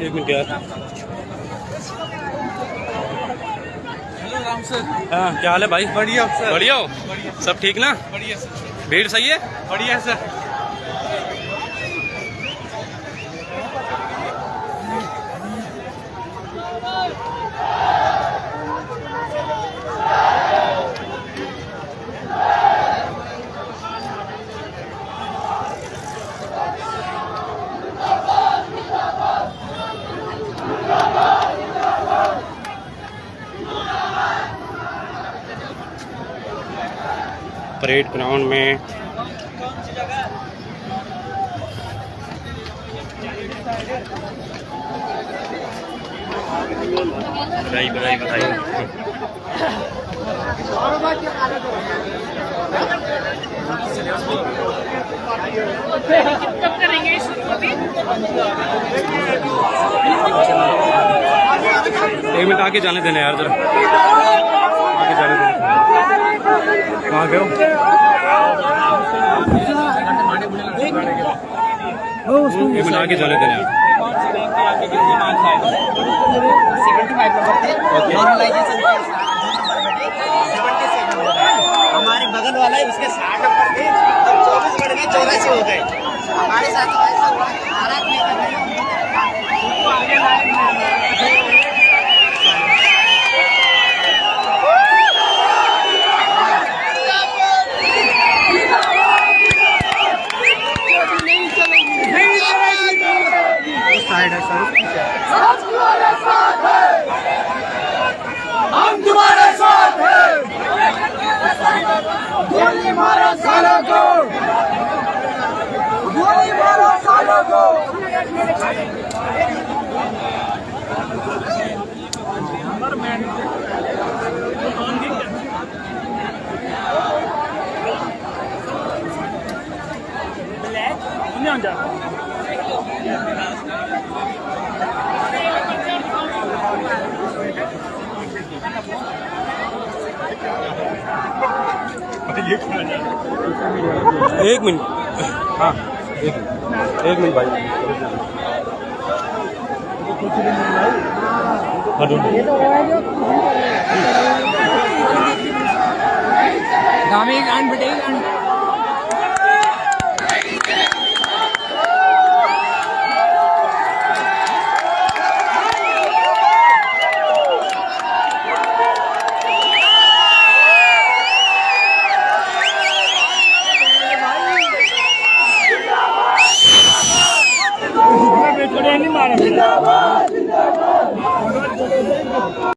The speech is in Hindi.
एक मिनट यार। Hello Ram sir. हाँ क्या हाल है भाई? बढ़िया सर। बढ़िया हो? सब ठीक ना? बढ़िया सर। भीड़ सही है? बढ़िया सर। Oh! परेड ग्राउंड में। बधाई बधाई बधाई कब करेंगे एक मिनट आगे जाने देना यार, जरा। आगे जाने देना। कहाँ गए मिनट आगे जाने देना। हमारे बगल वाला है, उसके साठ नंबर थे चौबीस बढ़ गए, चौरासी हो गए। हमारे साथ तो हुआ महाराज नहीं गोली मारो सालों को गोली मारो सालों को एक मिनट। हाँ एक मिनट। एक मिनट भाई। हाँ, दो मिनट। दामी गान बेटे আমি মারা